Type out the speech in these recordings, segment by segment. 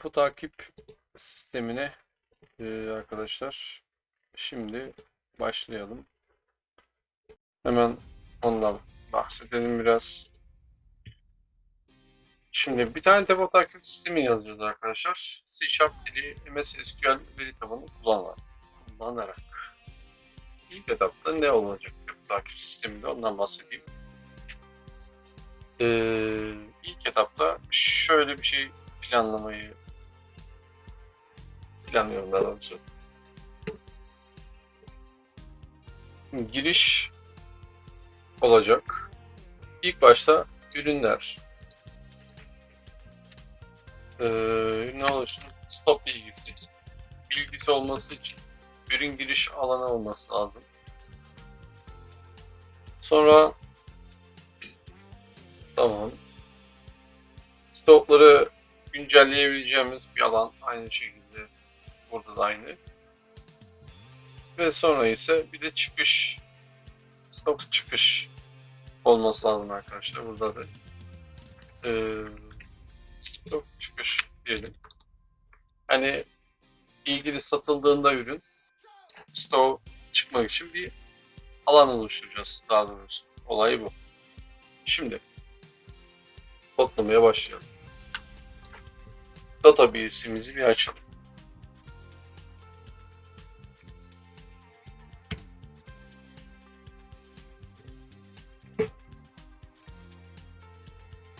Depo takip sistemine e, arkadaşlar şimdi başlayalım. Hemen ondan bahsedelim biraz. Şimdi bir tane depo takip sistemi yazıyoruz arkadaşlar. C Sharp dili MS SQL veri tabanı kullanarak. İlk etapta ne olacak depo takip sisteminde ondan bahsedeyim. Ee, ilk etapta şöyle bir şey planlamayı planlıyorum daha doğrusu. Giriş olacak. İlk başta ürünler. Ee, ürün oluşun stop bilgisi. Bilgisi olması için ürün giriş alanı olması lazım. Sonra tamam. Stokları güncelleyebileceğimiz bir alan aynı şekilde burada da aynı. Ve sonra ise bir de çıkış stok çıkış olması lazım arkadaşlar. Burada da e, stok çıkış diyelim. Hani ilgili satıldığında ürün stok çıkmak için bir alan oluşturacağız daha doğrusu. Olay bu. Şimdi kodlamaya başlayalım. Database'imizi bir açalım.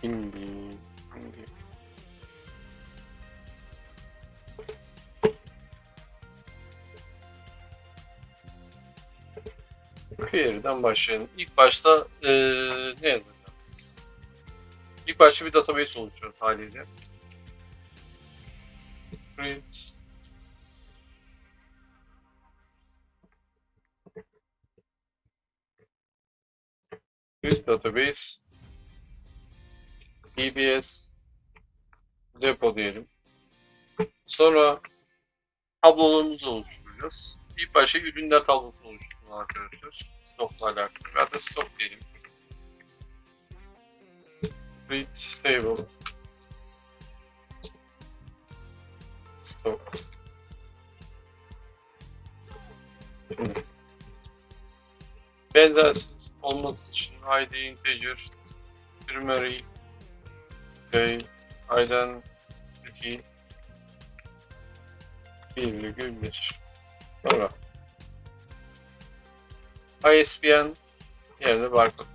Şimdi, şimdi. Query'den başlayalım. İlk başta eee, ne yazacağız? İlk başta bir database oluşturuyoruz haliyle. Create Create database DBS depo diyelim. Sonra tablolarımızı oluşturacağız. İlk başta ürünler tablosunu oluşturalım arkadaşlar. Stokla alakalı. Ya da stok diyelim. Create table. Stok. Benzersiz olması için id integer primary key identity virgül bir. Sonra ISBN yerine barkod.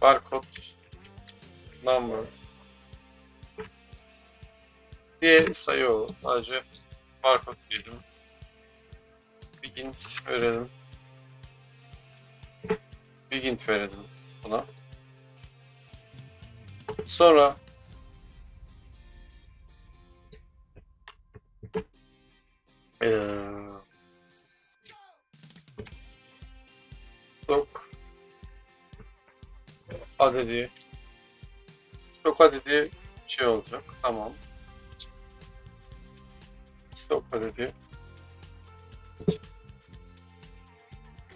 Barkod number diye sayı o. Sadece barkod diyelim. Bir int verelim. Bir int verelim buna. Sonra eee stok adedi stok adedi şey olacak. Tamam. Stok adedi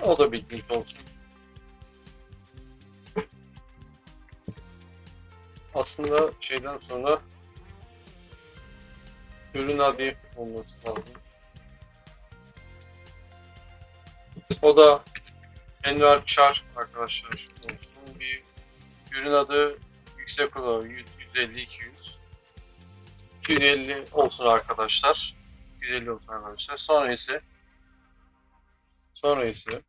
o da bildiğiniz olsun. Aslında şeyden sonra ürün adı olması lazım. O da Enver Çar arkadaşlar. Bir ürün adı yüksek olan 150 200 250 olsun arkadaşlar. 250 olsun arkadaşlar. Sonra ise sonra ise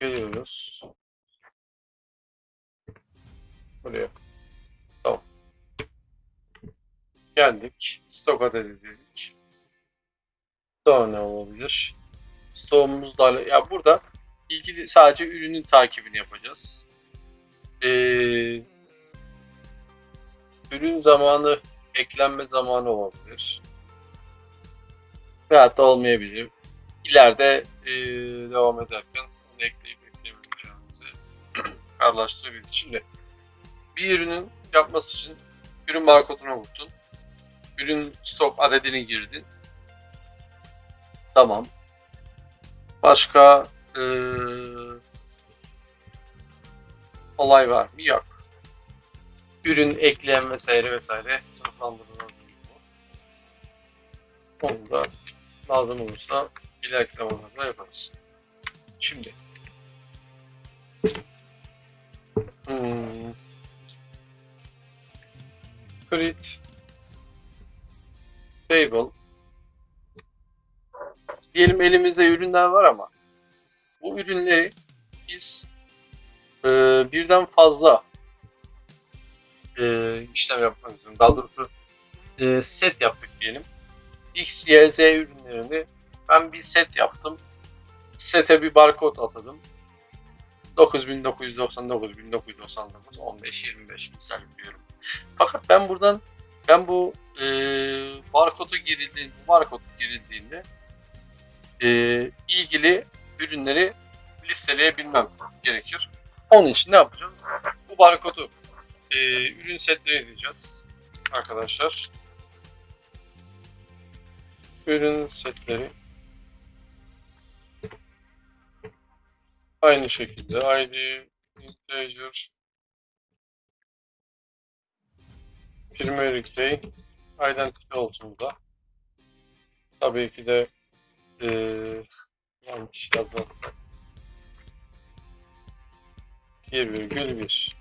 geliyoruz. Buraya. Geldik. Stok adedi dedik. Daha ne olabilir? Stoğumuzda ya burada ilgili sadece ürünün takibini yapacağız. Ee, ürün zamanı eklenme zamanı olabilir. Veyahut da olmayabilir. İleride ee, devam ederken onu ekleyip eklemeyeceğimizi kararlaştırabiliriz. Şimdi bir ürünün yapması için ürün barkodunu okuttun. Ürün stok adedini girdin. Tamam. Başka ee, olay var mı? Yok. ürün ekleyen vesaire vesaire sınıflandırılabilir bu. Onu da lazım olursa ileriki zamanlarda yaparız. Şimdi hmm. create table diyelim elimizde ürünler var ama bu ürünleri biz e, birden fazla e, işlem yapmak istiyorum. Daha doğrusu e, set yaptık diyelim. X, Y, Z ürünlerini ben bir set yaptım. Sete bir barkod atadım. 9999, 1999, 15, 25 misal diyorum. Fakat ben buradan ben bu e, barkodu girildiğinde, barkod girildiğinde e, ilgili ürünleri listeleyebilmem gerekir. Onun için ne yapacağım? Bu barkodu e, ürün setleri edeceğiz arkadaşlar. Ürün setleri aynı şekilde ID integer primary key identity olsun bu da. Tabii ki de e, yanlış yazmazsak 1,1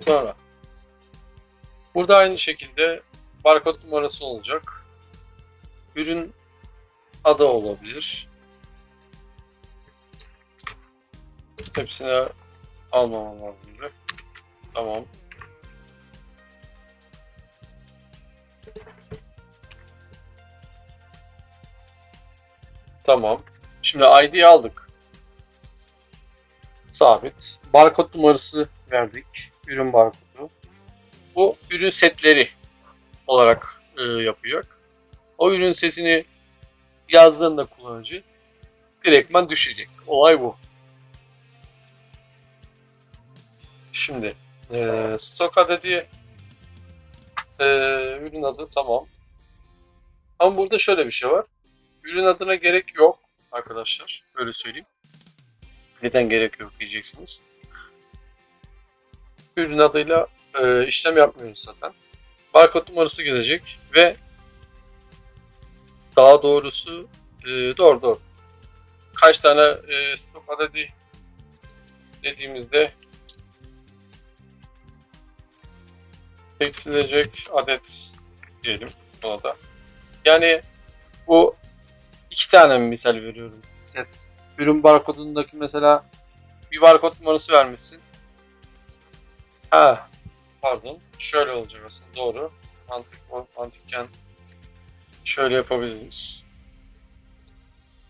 Sonra burada aynı şekilde barkod numarası olacak. Ürün adı olabilir. Hepsine almamam lazım. Tamam. Tamam. Şimdi ID'yi aldık. Sabit. Barkod numarası verdik. Ürün barkodu. Bu ürün setleri olarak e, yapıyor. O ürün setini yazdığında kullanıcı direktman düşecek. Olay bu. Şimdi e, stok adedi e, ürün adı tamam. Ama burada şöyle bir şey var. Ürün adına gerek yok arkadaşlar. Öyle söyleyeyim. Neden gerek yok diyeceksiniz. Ürün adıyla e, işlem yapmıyoruz zaten. Barkod numarası gelecek ve daha doğrusu e, doğru doğru. Kaç tane e, stok adedi dediğimizde eksilecek adet diyelim buna da. Yani bu iki tane misal veriyorum set. Ürün barkodundaki mesela bir barkod numarası vermişsin. Ha, pardon. Şöyle olacak aslında doğru. Mantık mantıkken şöyle yapabiliriz.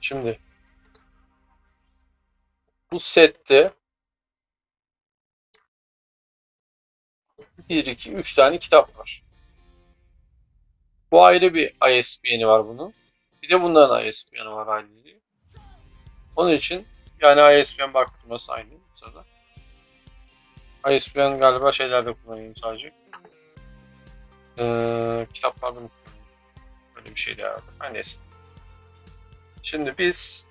Şimdi bu sette 1, 2, 3 tane kitap var. Bu ayrı bir ISBN'i var bunun. Bir de bunların ISBN'i var ayrı. Onun için yani ISBN bakması aynı sırada. ISBN galiba şeylerde kullanıyorum sadece. Ee, kitaplarda mı? Böyle bir şeydi herhalde. Her neyse. Şimdi biz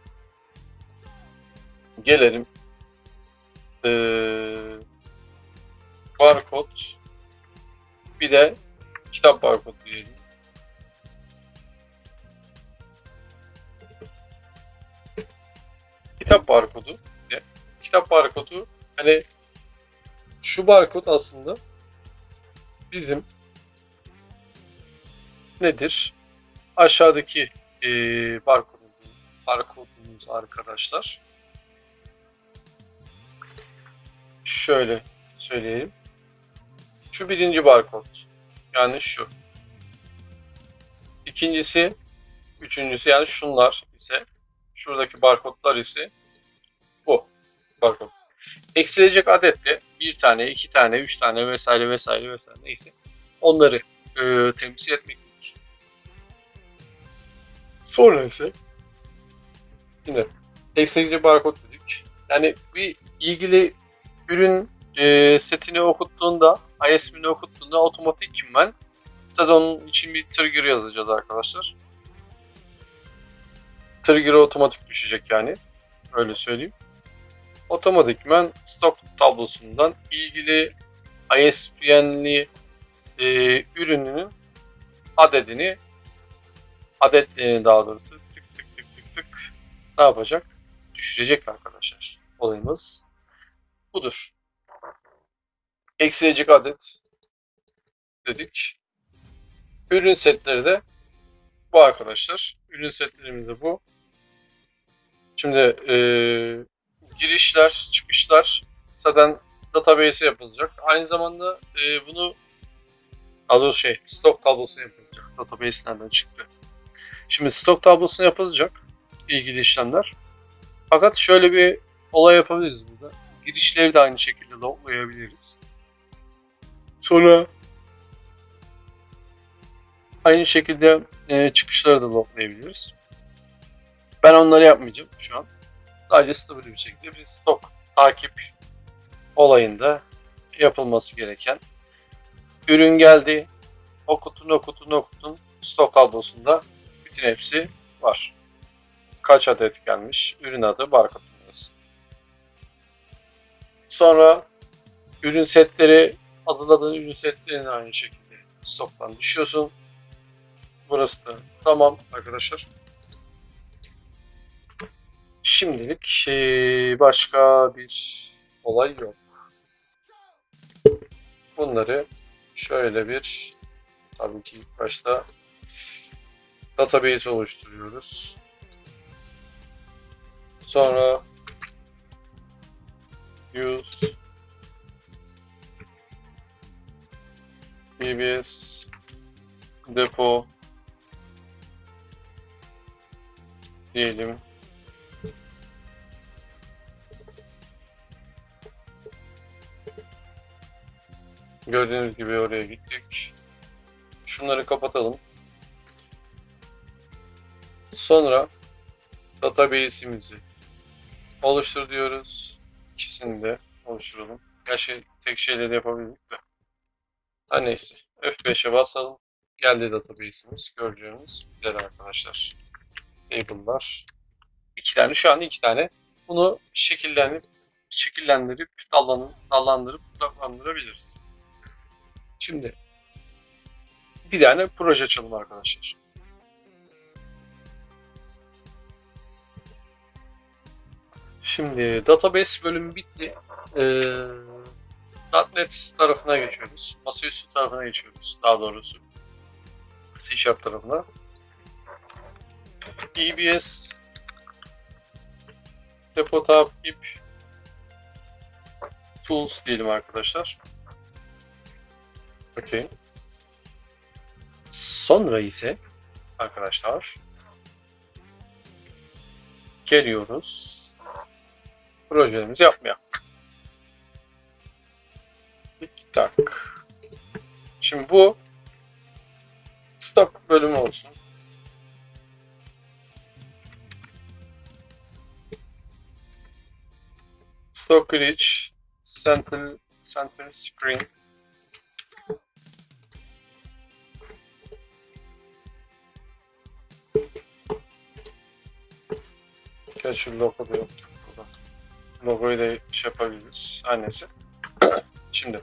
gelelim ee, barkod bir de kitap barkodu diyelim. Kitap barkodu. Kitap barkodu hani şu barkod aslında bizim nedir? Aşağıdaki e, barkodumuz, barkodumuz arkadaşlar. Şöyle söyleyelim. Şu birinci barkod. Yani şu. İkincisi, üçüncüsü yani şunlar ise şuradaki barkodlar ise bu barkod. Eksilecek adet de bir tane, iki tane, üç tane vesaire vesaire vesaire neyse onları e, temsil etmektedir. Sonra ise yine eksilecek barkod dedik. Yani bir ilgili ürün e, setini okuttuğunda, ISB'ni okuttuğunda otomatikman zaten onun için bir trigger yazacağız arkadaşlar. Trigger'ı otomatik düşecek yani. Öyle söyleyeyim. otomatikman stok tablosundan ilgili ISBN'li e, ürününün adedini adetlerini daha doğrusu tık tık tık tık tık ne yapacak? Düşürecek arkadaşlar. Olayımız budur. Eksilecek adet dedik. Ürün setleri de bu arkadaşlar. Ürün setlerimiz de bu. Şimdi e, girişler, çıkışlar zaten database'e yapılacak. Aynı zamanda e, bunu daha şey stok tablosu yapılacak. Database nereden çıktı? Şimdi stok tablosu yapılacak ilgili işlemler. Fakat şöyle bir olay yapabiliriz burada. Girişleri de aynı şekilde loglayabiliriz. Sonra aynı şekilde e, çıkışları da loglayabiliriz. Ben onları yapmayacağım şu an. Sadece stabil bir şekilde bir stok takip olayında yapılması gereken ürün geldi. Okutun okutun okutun stok tablosunda bütün hepsi var. Kaç adet gelmiş? Ürün adı, barkod numarası. Sonra ürün setleri, adıladığın ürün setlerini aynı şekilde stoktan düşüyorsun. Burası da tamam arkadaşlar. Şimdilik eee, başka bir olay yok. Bunları şöyle bir tabii ki ilk başta database oluşturuyoruz. Sonra use BBS depo diyelim. Gördüğünüz gibi oraya gittik. Şunları kapatalım. Sonra database'imizi oluştur diyoruz. İkisini de oluşturalım. Gerçi tek şeyleri yapabilirdik de. Ha neyse. F5'e basalım. Geldi database'imiz. Göreceğiniz güzel arkadaşlar. Table'lar. İki tane. Şu an iki tane. Bunu şekillendirip şekillendirip dallan, dallandırıp budaklandırabiliriz. Şimdi bir tane proje açalım arkadaşlar. Şimdi database bölümü bitti. Ee, .NET tarafına geçiyoruz. Masaüstü tarafına geçiyoruz. Daha doğrusu C Sharp tarafına. EBS Depo takip Tools diyelim arkadaşlar. Okey. Sonra ise arkadaşlar geliyoruz projelerimizi yapmaya. Tak. Şimdi bu stock bölümü olsun. Stock reach center center screen Gerçi logo da yok burada. Logoyu da şey yapabiliriz. Annesi. Şimdi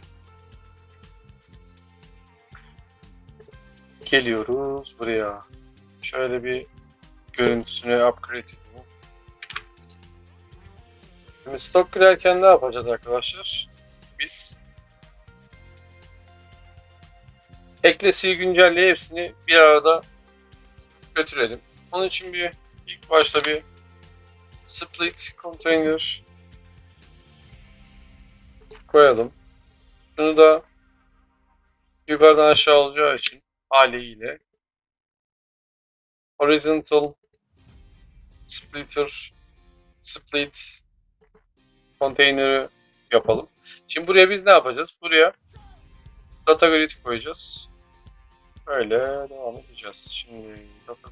geliyoruz buraya. Şöyle bir görüntüsünü upgrade edelim. Şimdi stok girerken ne yapacağız arkadaşlar? Biz eklesiyi güncelleye hepsini bir arada götürelim. Onun için bir ilk başta bir split container koyalım. Şunu da yukarıdan aşağı olacağı için haliyle horizontal splitter split konteynerı yapalım. Şimdi buraya biz ne yapacağız? Buraya data grid koyacağız. Öyle devam edeceğiz. Şimdi data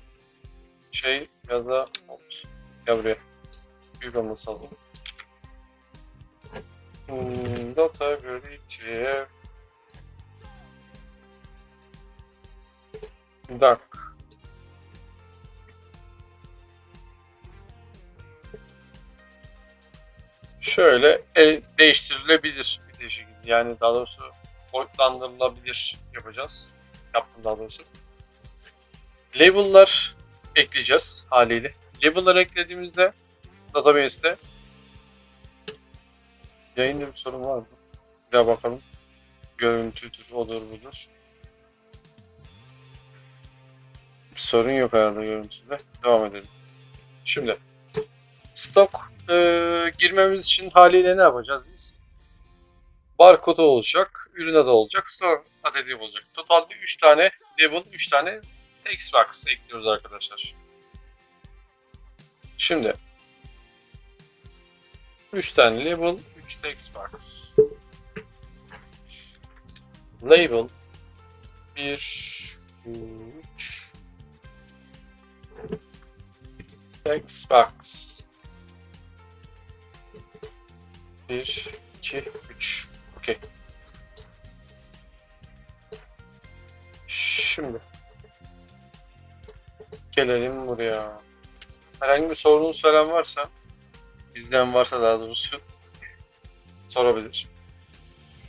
şey ya da gel buraya. Büyük olması. Hmm, data grid'e Duck. şöyle el değiştirilebilir bir şekilde. Yani daha doğrusu boyutlandırılabilir yapacağız. Yaptım daha doğrusu. Label'lar ekleyeceğiz haliyle. Label'lar eklediğimizde database'de yayında bir sorun var mı? Bir daha bakalım. Görüntüdür, odur budur. Sorun yok herhalde görüntüde. Devam edelim. Şimdi stok e, girmemiz için haliyle ne yapacağız biz? Barkodu olacak, ürün adı olacak, store adedi olacak. Totalde 3 tane label, 3 tane text box ekliyoruz arkadaşlar. Şimdi 3 tane label, 3 text box. Label 1 3 text box 1 2 3 Okey. Şimdi gelelim buraya. Herhangi bir sorunuz falan varsa bizden varsa daha doğrusu sorabilir.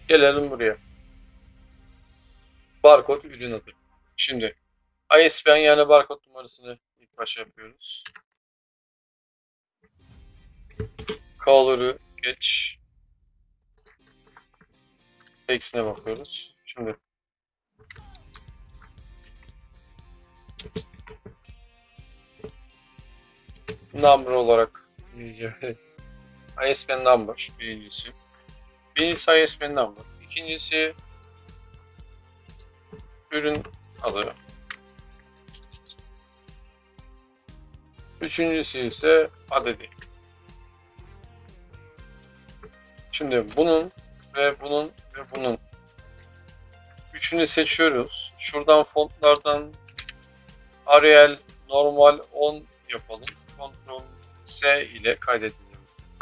Gelelim buraya. Barkod ürün adı. Şimdi ISBN yani barkod numarasını ilk başa yapıyoruz. Color'ı geç. X'ine bakıyoruz. Şimdi number olarak ISBN number birincisi. Birincisi ISBN number. İkincisi ürün adı. Üçüncüsü ise adedi. Şimdi bunun ve bunun ve bunun üçünü seçiyoruz. Şuradan fontlardan Arial normal 10 yapalım. Ctrl S ile kaydedelim.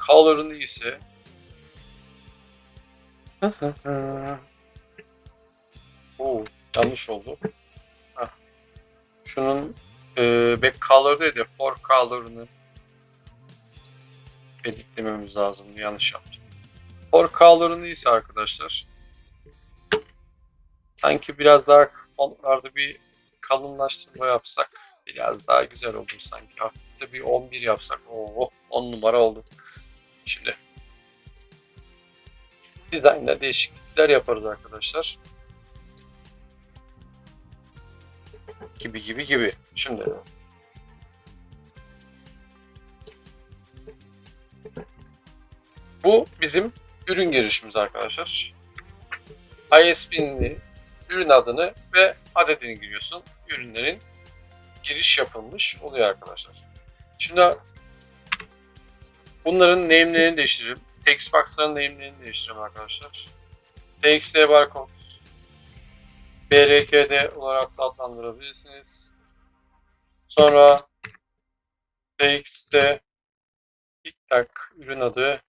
Color'ını ise Oo, yanlış oldu. Heh. Şunun e, back color değil de for color'ını editlememiz lazım. Yanlış yaptım. For color'ını ise arkadaşlar sanki biraz daha fontlarda bir kalınlaştırma yapsak biraz daha güzel olur sanki. Hafif de bir 11 yapsak. Oo, 10 numara oldu. Şimdi dizaynda değişiklikler yaparız arkadaşlar. Gibi gibi gibi. Şimdi bu bizim ürün girişimiz arkadaşlar. ISBN'ini, ürün adını ve adedini giriyorsun. Ürünlerin giriş yapılmış oluyor arkadaşlar. Şimdi bunların name'lerini değiştirelim. Textbox'ların name'lerini değiştirelim arkadaşlar. TXT barcode BRKD olarak da adlandırabilirsiniz. Sonra TXT TikTok ürün adı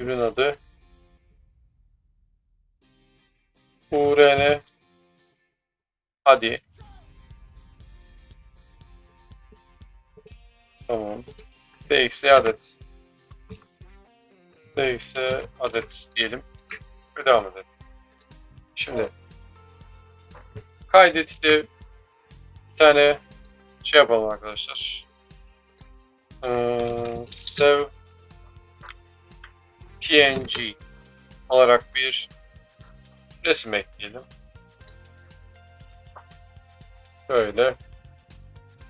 ürün adı. URN hadi. Tamam. TXT adet. TXT adet diyelim. Ve devam edelim. Şimdi. Kaydet ile bir tane şey yapalım arkadaşlar. Ee, save TNG olarak bir resim ekleyelim. Böyle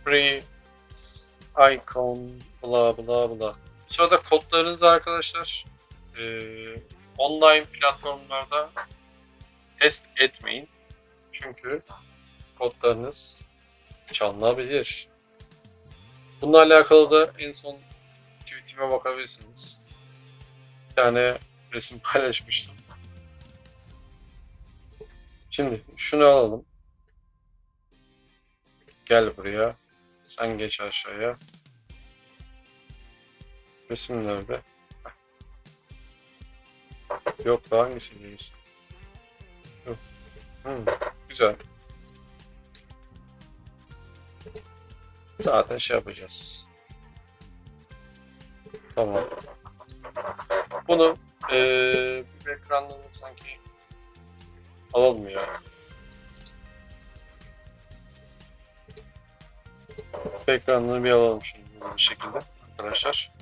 free icon bla bla bla. Sırada kodlarınızı arkadaşlar e, online platformlarda test etmeyin. Çünkü kodlarınız çalınabilir. Bununla alakalı da en son tweetime bakabilirsiniz. Tane resim paylaşmıştım. Şimdi şunu alalım. Gel buraya. Sen geç aşağıya. Resim nerede? Yok da hangisiyiz? Yok. Hmm, güzel. Zaten şey yapacağız. Tamam. Bunu eee bir ekranlarını sanki alalım ya. Ekranını bir alalım şimdi bu şekilde arkadaşlar.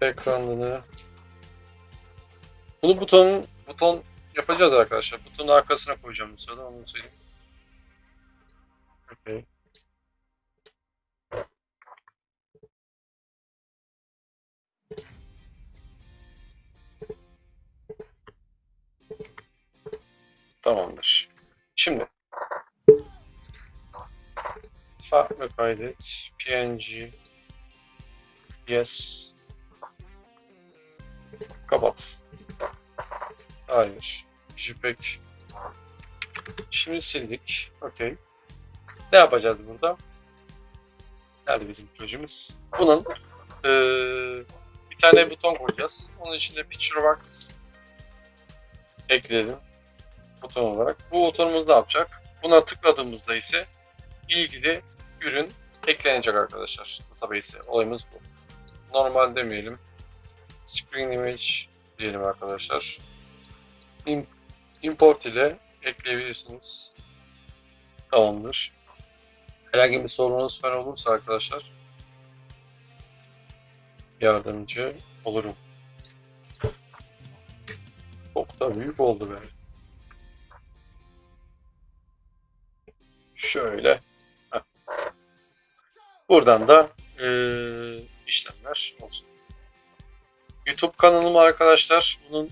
Ekranını bunu butonun buton yapacağız arkadaşlar. Butonun arkasına koyacağım bu sırada onu söyleyeyim. Okay. Tamamdır. Şimdi. Farklı kaydet. Png yes. Kapat. Hayır. Jpeg. Şimdi sildik. Okey. Ne yapacağız burada? Nerede bizim projemiz? Bunun eee, bir tane buton koyacağız. Onun içinde picture box ekleyelim buton olarak bu butonumuz ne yapacak buna tıkladığımızda ise ilgili ürün eklenecek arkadaşlar database'e. Olayımız bu. Normal demeyelim. Screen image diyelim arkadaşlar. Im- Import ile ekleyebilirsiniz. Tamamdır. Herhangi bir sorunuz falan olursa arkadaşlar yardımcı olurum. Çok da büyük oldu be. Şöyle. Buradan da eee, işlemler olsun. YouTube kanalım arkadaşlar. Bunun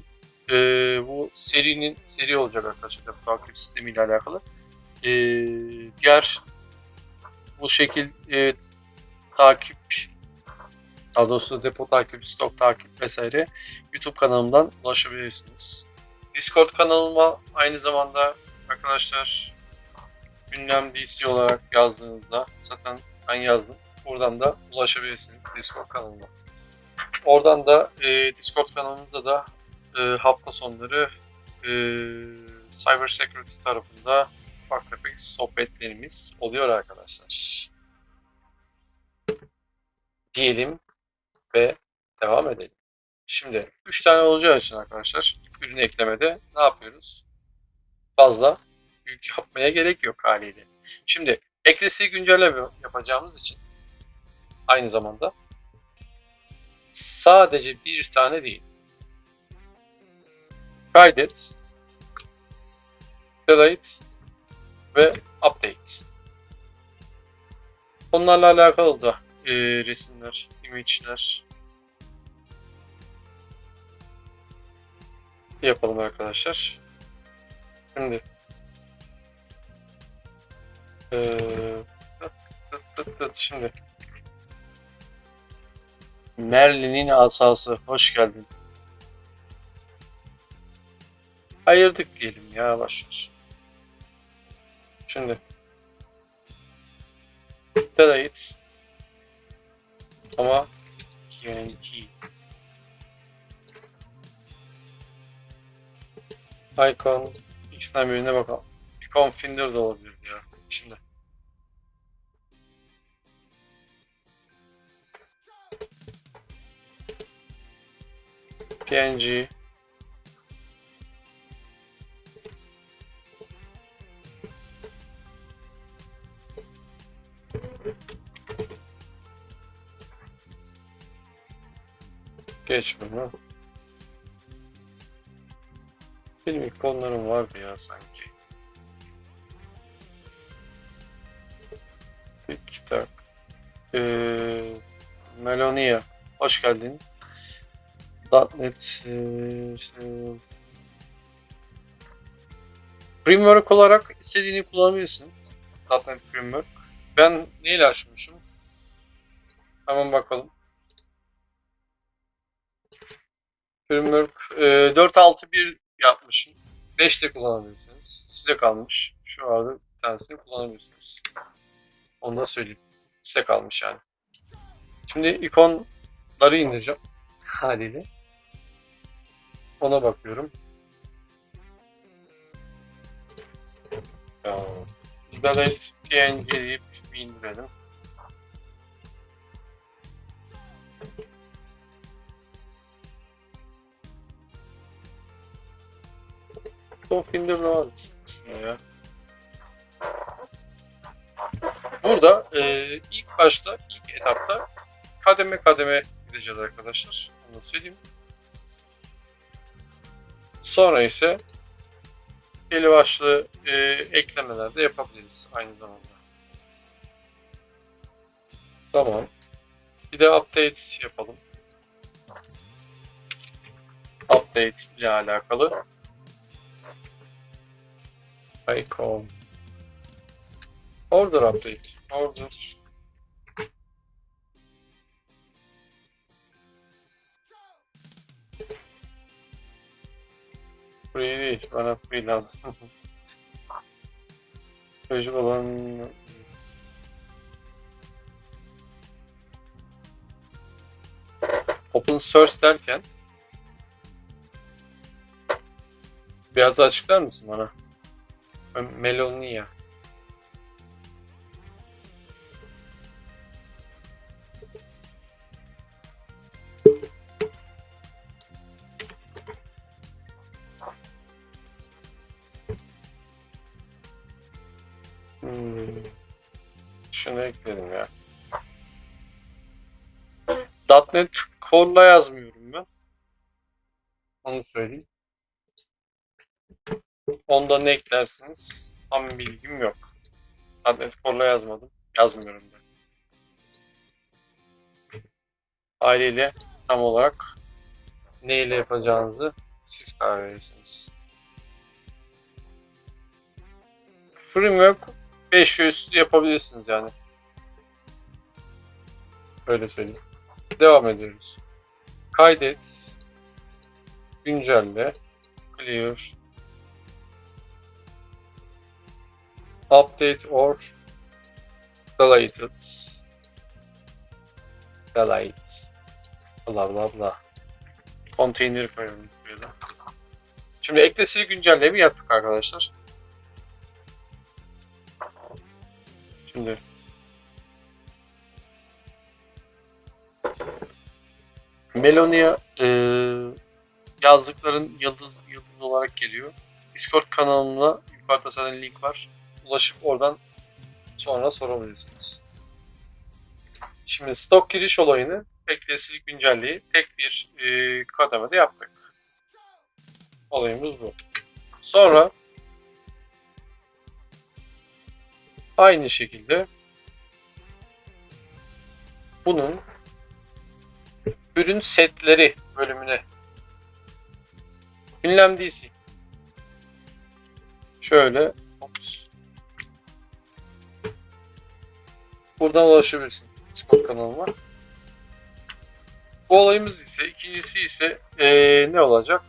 eee, bu serinin seri olacak arkadaşlar. Takip sistemiyle alakalı. Eee, diğer bu şekil eee, takip daha doğrusu depo takip, stok takip vesaire YouTube kanalımdan ulaşabilirsiniz. Discord kanalıma aynı zamanda arkadaşlar gündem DC olarak yazdığınızda zaten ben yazdım. Buradan da ulaşabilirsiniz Discord kanalıma. Oradan da e, Discord kanalımızda da e, hafta sonları e, Cyber Security tarafında ufak tefek sohbetlerimiz oluyor arkadaşlar. Diyelim ve devam edelim. Şimdi 3 tane olacağı için arkadaşlar ürün eklemede ne yapıyoruz? Fazla yapmaya gerek yok haliyle. Şimdi eklesi güncelleme yapacağımız için aynı zamanda sadece bir tane değil. Kaydet, delete ve update. Onlarla alakalı da e, resimler, image'ler yapalım arkadaşlar. Şimdi tıt tıt tıt şimdi Merlin'in asası hoş geldin. Ayırdık diyelim ya başlar. Şimdi delete ama TNT icon birine bakalım. Icon Finder de olabilir. Şimdi. PNG Geç bunu. Benim ikonlarım vardı ya sanki. Tik tak. Ee, Melonia. Hoş geldin. .NET ee, işte, Framework olarak istediğini kullanabilirsin. .NET Framework. Ben neyle açmışım? Hemen bakalım. Framework e, 4.6.1 yapmışım. 5 de kullanabilirsiniz. Size kalmış. Şu arada bir tanesini kullanabilirsiniz. Onu da söyleyeyim. Size kalmış yani. Şimdi ikonları indireceğim haliyle. Ona bakıyorum. Liberates PNG deyip indirelim. Bu filmde ne var? Kısmı ya. Burada e, ilk başta, ilk etapta kademe kademe gideceğiz arkadaşlar. Onu söyleyeyim. Sonra ise belli başlı e, eklemeler de yapabiliriz aynı zamanda. Tamam. Bir de update yapalım. Update ile alakalı. Icon. Order update. Order. Free değil. Bana free lazım. Çocuk olan Open source derken biraz açıklar mısın bana? Melonia. Hmm. Şunu ekledim ya. .NET Core'la yazmıyorum ben. Onu söyleyeyim. Onda ne eklersiniz? Tam bilgim yok. .NET Core'la yazmadım. Yazmıyorum ben. Haliyle tam olarak neyle yapacağınızı siz karar verirsiniz. Framework 5 üstü yapabilirsiniz yani. Öyle söyleyeyim. Devam ediyoruz. Kaydet. Güncelle. Clear. Update or deleted. Delete. Bla bla bla. Container koyalım şuraya. Şimdi eklesiyi güncelleme yaptık arkadaşlar. Şimdi Melonia e, yazdıkların yıldız yıldız olarak geliyor. Discord kanalına yukarıda zaten link var. Ulaşıp oradan sonra sorabilirsiniz. Şimdi stok giriş olayını beklesiz güncelliği tek bir e, kademede yaptık. Olayımız bu. Sonra aynı şekilde bunun ürün setleri bölümüne ünlem DC şöyle ops. buradan ulaşabilirsin Discord kanalıma. Bu olayımız ise ikincisi ise ee, ne olacak?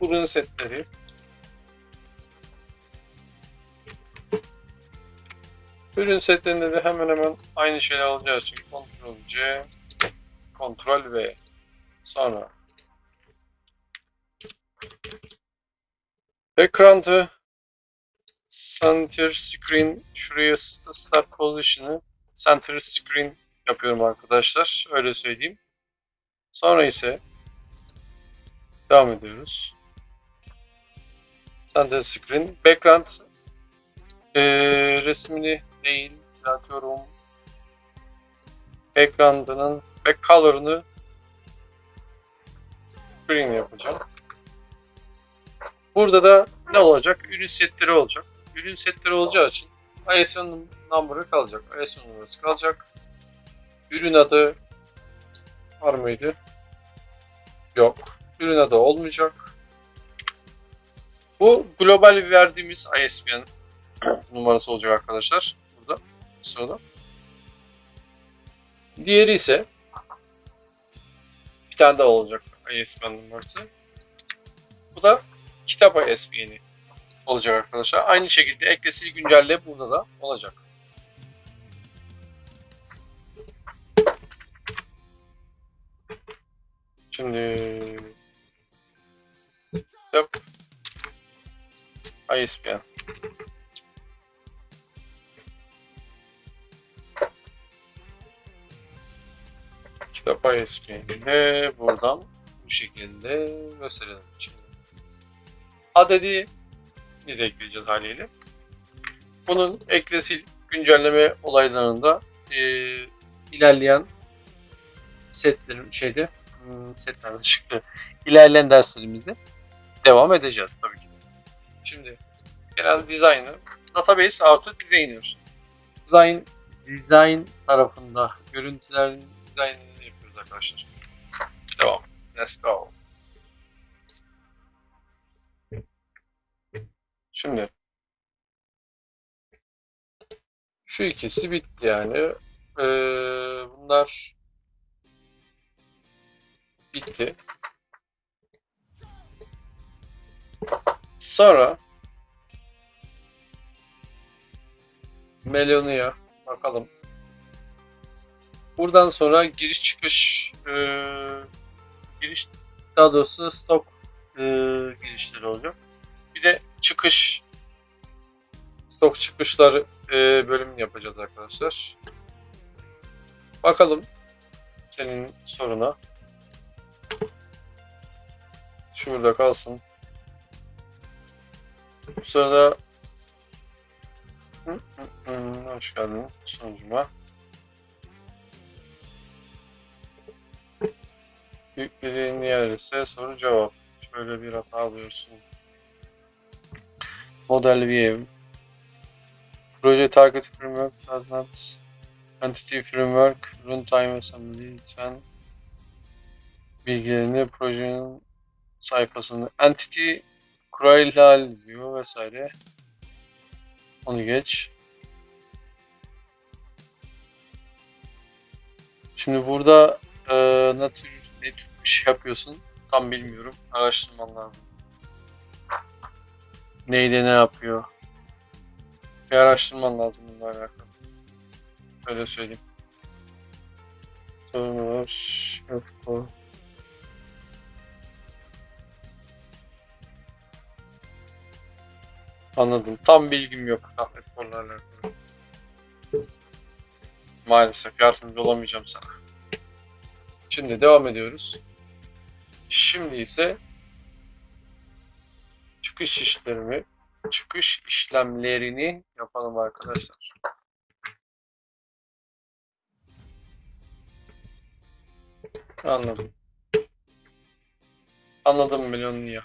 Ürün setleri Ürün setlerinde de hemen hemen aynı şeyler alacağı için Ctrl C, Ctrl V. Sonra background'ı center screen şuraya start position'ı center screen yapıyorum arkadaşlar. Öyle söyleyeyim. Sonra ise devam ediyoruz. Center screen background ee, resmini değil düzeltiyorum. Background'ının back color'ını green yapacağım. Burada da ne olacak? Ürün setleri olacak. Ürün setleri olacağı için ISO number'ı kalacak. ISO numarası kalacak. Ürün adı var mıydı? Yok. Ürün adı olmayacak. Bu global verdiğimiz ISBN numarası olacak arkadaşlar. Sırada. Diğeri ise bir tane daha olacak ISBN numarası. Bu da kitap ISBN'i olacak arkadaşlar. Aynı şekilde eklesi güncelle burada da olacak. Şimdi kitap ISBN kitap ISBN'ini buradan bu şekilde gösterelim. Şimdi adedi de ekleyeceğiz haliyle. Bunun eklesi güncelleme olaylarında e, ilerleyen setlerim şeyde hmm, setlerde çıktı. İlerleyen derslerimizde devam edeceğiz tabii ki. Şimdi genel dizaynı database artı designer. Design design tarafında görüntülerin yapıyoruz arkadaşlar. Devam. Let's go. Şimdi şu ikisi bitti yani. Ee, bunlar bitti. Sonra Melonia bakalım. Buradan sonra giriş çıkış e, giriş daha doğrusu stok e, girişleri olacak. Bir de çıkış stok çıkışlar e, bölümünü yapacağız arkadaşlar. Bakalım senin soruna. Şurada kalsın. Bu sırada Hı, hı, hı, hoş geldin sunucuma. Yer ise soru cevap. Şöyle bir hata alıyorsun. Model view. Proje target framework does not entity framework runtime assembly lütfen bilgilerini projenin sayfasında entity kurayla diyor vesaire. Onu geç. Şimdi burada e, ne tür ne tür bir şey yapıyorsun tam bilmiyorum. Araştırman lazım. Neyde ne yapıyor? Bir araştırman lazım bununla alakalı. Öyle söyleyeyim. Sorun var. Yok. Anladım. Tam bilgim yok Ahmet konularla. Maalesef yardımcı olamayacağım sana. Şimdi devam ediyoruz. Şimdi ise çıkış işlerimi, çıkış işlemlerini yapalım arkadaşlar. Anladım. Anladım milyonunu ya.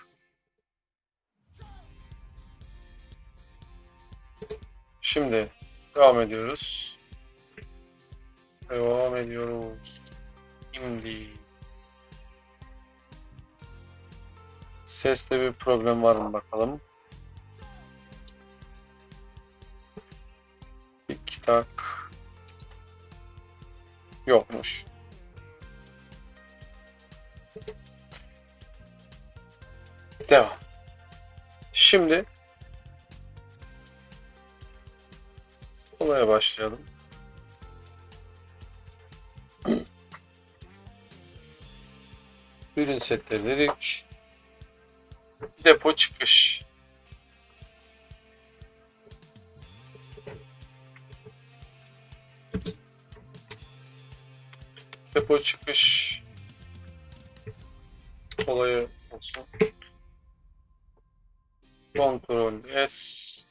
Şimdi devam ediyoruz. Devam ediyoruz. Şimdi seste bir problem var mı bakalım. Tik tak. Yokmuş. Devam. Şimdi olaya başlayalım. Ürün setleri dedik. Depo çıkış. Depo çıkış olayı olsun. Ctrl S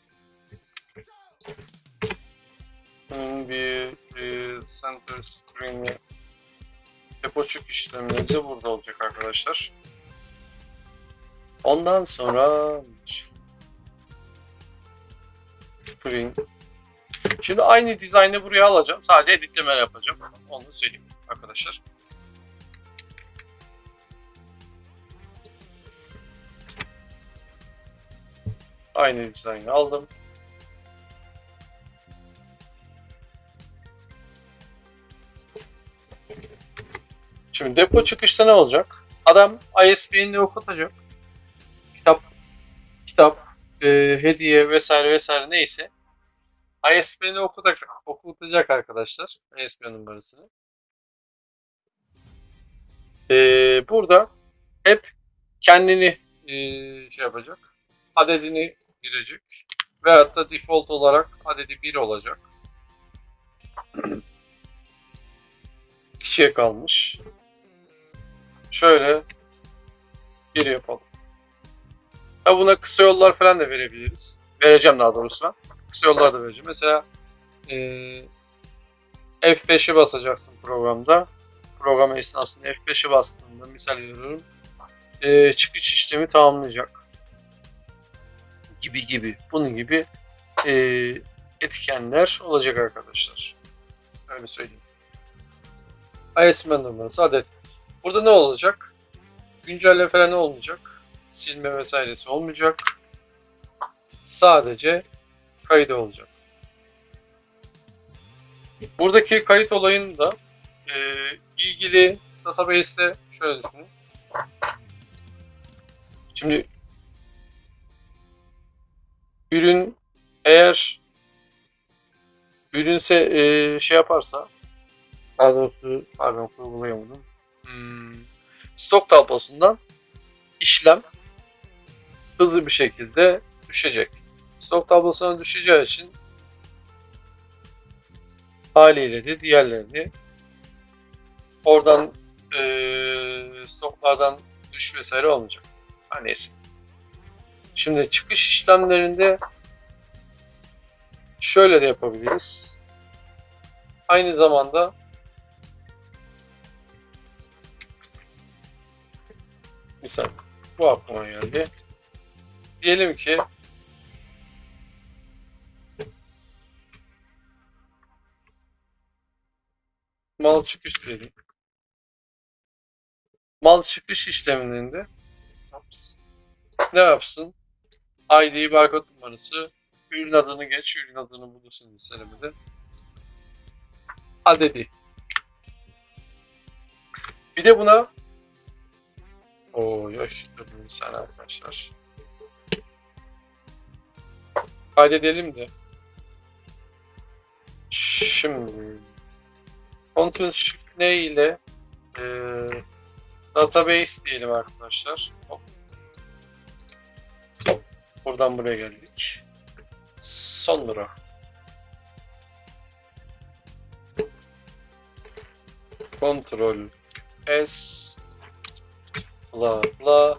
Bunun bir, bir center screen'i işlemleri de burada olacak arkadaşlar. Ondan sonra screen Şimdi aynı dizaynı buraya alacağım. Sadece editleme yapacağım. Onu söyleyeyim arkadaşlar. Aynı dizaynı aldım. Şimdi depo çıkışta ne olacak? Adam ISBN'ini okutacak. Kitap, kitap, e, hediye vesaire vesaire neyse. ISBN'i okutacak, okutacak arkadaşlar. ISBN numarasını. E, burada hep kendini e, şey yapacak. Adedini girecek. Veyahut da default olarak adedi 1 olacak. Kişiye kalmış. Şöyle bir yapalım. Ha buna kısa yollar falan da verebiliriz. Vereceğim daha doğrusu. Kısa yollar da vereceğim. Mesela eee F5'e basacaksın programda. Program esnasında F5'e bastığında misal veriyorum. eee, çıkış işlemi tamamlayacak. Gibi gibi. Bunun gibi eee, etkenler olacak arkadaşlar. Öyle söyleyeyim. ISMN numarası adet. Burada ne olacak? Güncelleme falan olmayacak. Silme vesairesi olmayacak. Sadece kaydı olacak. Buradaki kayıt olayını da e, ilgili database'te şöyle düşünün. Şimdi ürün eğer ürünse e, şey yaparsa daha doğrusu pardon kurgulayamadım. Hmm, stok tablosundan işlem hızlı bir şekilde düşecek. Stok tablosuna düşeceği için haliyle de diğerlerini oradan eee, stoklardan düş vesaire olmayacak. Her neyse. Şimdi çıkış işlemlerinde şöyle de yapabiliriz. Aynı zamanda misal bu aklıma geldi. Diyelim ki mal çıkış diyelim. Mal çıkış işleminde ne yapsın? ID barkod numarası, ürün adını geç, ürün adını bulursun listelemede. Adedi. Bir de buna Oo dur bir saniye arkadaşlar. Kaydedelim de. Şimdi Ctrl Shift N ile e, database diyelim arkadaşlar. Buradan buraya geldik. Sonra Ctrl S bla bla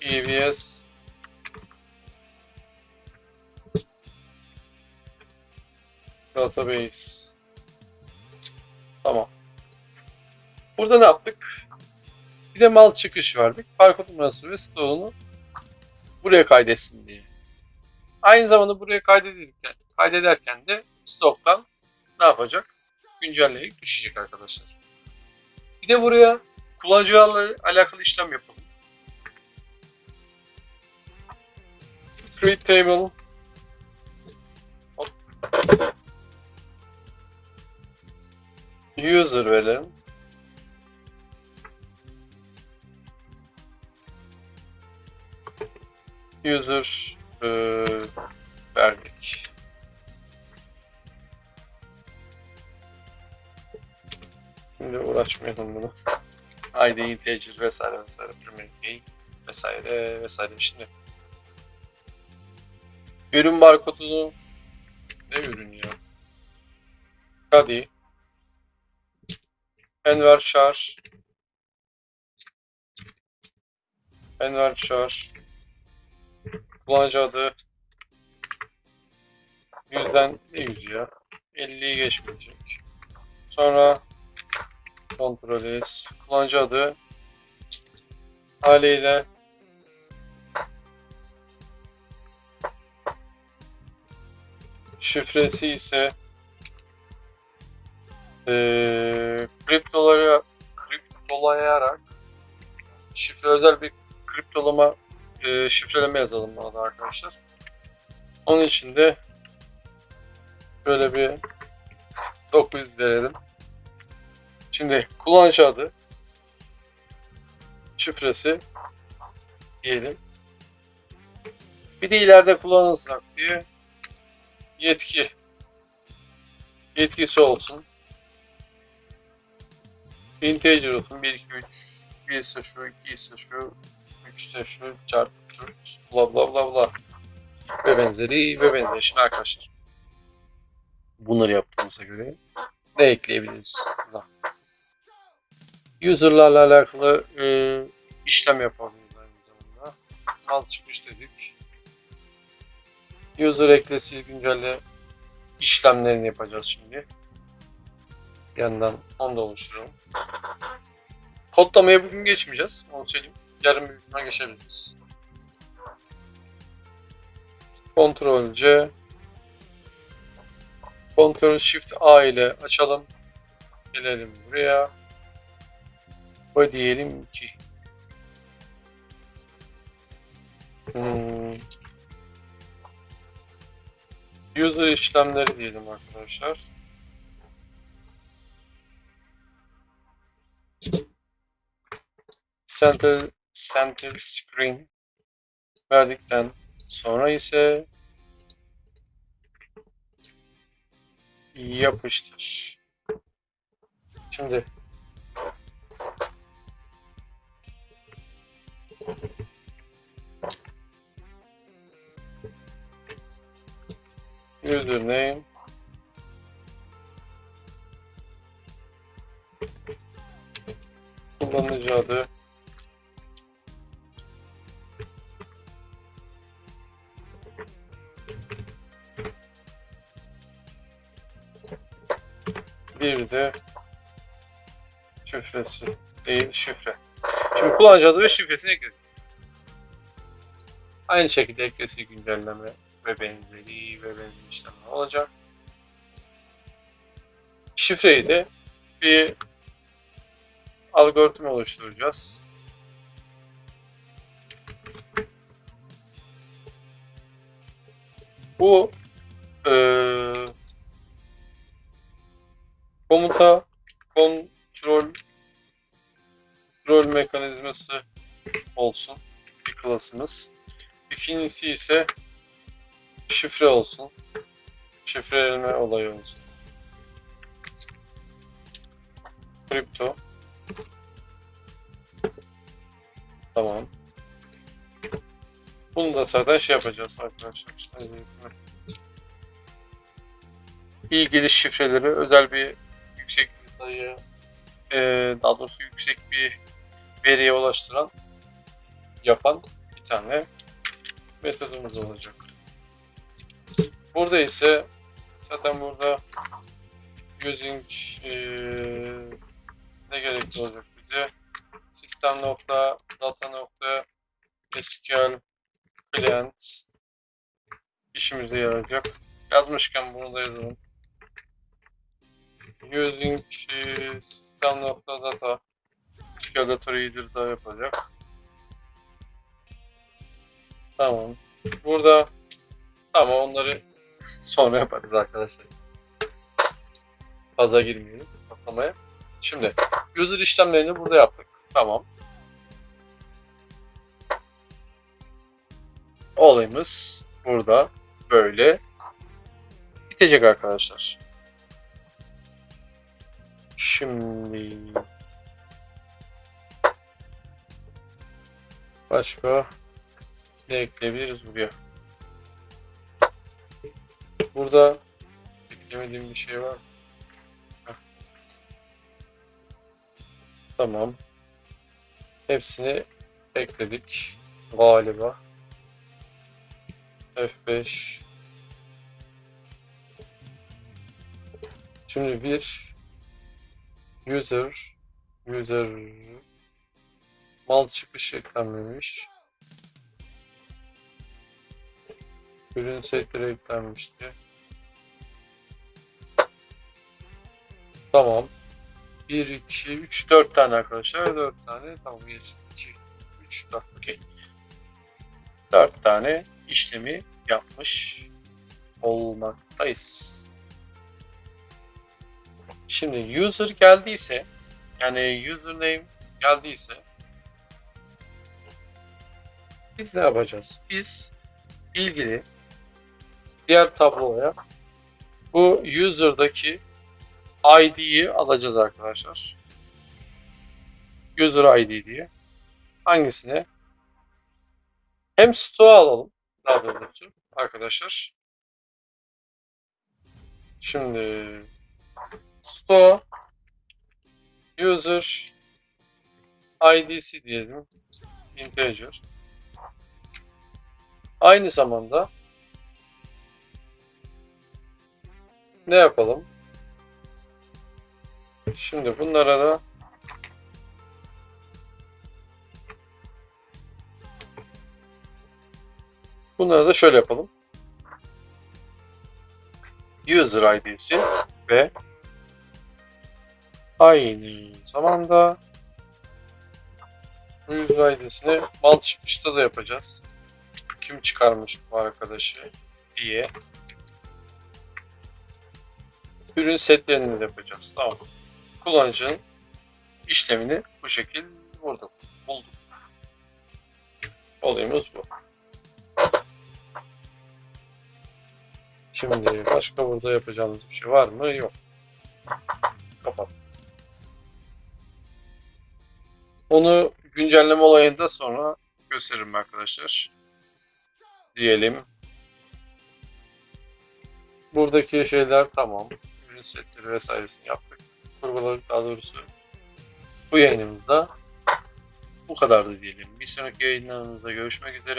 EVS database. Tamam. Burada ne yaptık? Bir de mal çıkış verdik. Barkod numarası ve stoğunu buraya kaydetsin diye. Aynı zamanda buraya kaydederken kaydederken de stoktan ne yapacak? Güncelleyip düşecek arkadaşlar. Bir de buraya kullanıcıyla alakalı işlem yapalım. Create table Hop. user verelim. User e, verdik. Şimdi uğraşmayalım bunu. ID integer vesaire vesaire primary key vesaire vesaire. Şimdi ürün barkodunu ne ürün ya? Kadi. Enver Şar. Enver Şar. Kullanıcı adı yüzden ne yüzü ya? 50'yi geçmeyecek. Sonra Kontrol S. Kullanıcı adı haliyle şifresi ise eee kriptoları kriptolayarak şifre özel bir kriptolama eee şifreleme yazalım buna da arkadaşlar. Onun için de şöyle bir 900 verelim. Şimdi kullanıcı adı, şifresi diyelim. Bir de ileride kullanılacak diye yetki yetkisi olsun. Integer olsun. 1, 2, 3, 1 ise şu, 2 ise şu, 3 ise şu, çarpı 4, bla bla bla bla. Ve benzeri ve benzeri. Şimdi arkadaşlar bunları yaptığımıza göre ne ekleyebiliriz? Burada. User'larla alakalı e, işlem yapabiliriz aynı zamanda. mal çıkmış dedik. User eklesi güncelle işlemlerini yapacağız şimdi. Bir yandan onu da oluşturalım. Kodlamaya bugün geçmeyeceğiz. Onu söyleyeyim. Yarın büyük ihtimal geçebiliriz. Ctrl C Ctrl Shift A ile açalım. Gelelim buraya. Ve diyelim ki hmm, user işlemleri diyelim arkadaşlar. Center, center screen verdikten sonra ise yapıştır. Şimdi username. Kullanıcı adı. Bir de şifresi. Değil şifre. Şimdi kullanıcı adı ve şifresini ekledik. Aynı şekilde eklesi güncelleme ve benzeri ve benzeri işlemler olacak. Şifreyi de bir algoritma oluşturacağız. Bu eee komuta kontrol rol mekanizması olsun bir klasımız. İkincisi ise şifre olsun. Şifreleme olayı olsun. Kripto. Tamam. Bunu da zaten şey yapacağız arkadaşlar. İlgili şifreleri özel bir yüksek bir sayı eee, daha doğrusu yüksek bir veriye ulaştıran yapan bir tane metodumuz olacak. Burada ise zaten burada using eee, ne gerekli olacak bize? Sistem nokta data nokta SQL client işimize yarayacak. Yazmışken bunu da yazalım. Using eee, sistem nokta data SQL data reader da yapacak. Tamam. Burada ama onları sonra yaparız arkadaşlar. Fazla girmeyelim toplamaya. Şimdi user işlemlerini burada yaptık. Tamam. Olayımız burada böyle bitecek arkadaşlar. Şimdi başka ne ekleyebiliriz buraya? Burada eklemediğim bir şey var. Tamam. Hepsini ekledik galiba. F5 Şimdi bir user user mal çıkış eklenmemiş. Ürün setleri eklenmişti. Tamam. 1, 2, 3, 4 tane arkadaşlar. 4 tane. Tamam 1, 2, 3, 4. Okey. 4 tane işlemi yapmış olmaktayız. Şimdi user geldiyse yani username geldiyse biz ne yapacağız? Biz ilgili diğer tabloya bu user'daki ID'yi alacağız arkadaşlar. User ID diye. Hangisine? Hem stoğu alalım. Daha doğrusu arkadaşlar. Şimdi store user ID'si diyelim. Integer. Aynı zamanda ne yapalım? Şimdi bunlara da bunları da şöyle yapalım. User ID'si ve aynı zamanda user ID'sini mal çıkışta da yapacağız. Kim çıkarmış bu arkadaşı diye. Ürün setlerini de yapacağız. Tamam. Kullanıcının işlemini bu şekilde burada bulduk. Olayımız bu. Şimdi başka burada yapacağımız bir şey var mı? Yok. Kapat. Onu güncelleme olayında sonra gösteririm arkadaşlar. Diyelim. Buradaki şeyler tamam. Ürün setleri vesairesini yaptık. Kurguladık daha doğrusu. Bu yayınımızda bu kadardı diyelim. Bir sonraki yayınlarımızda görüşmek üzere.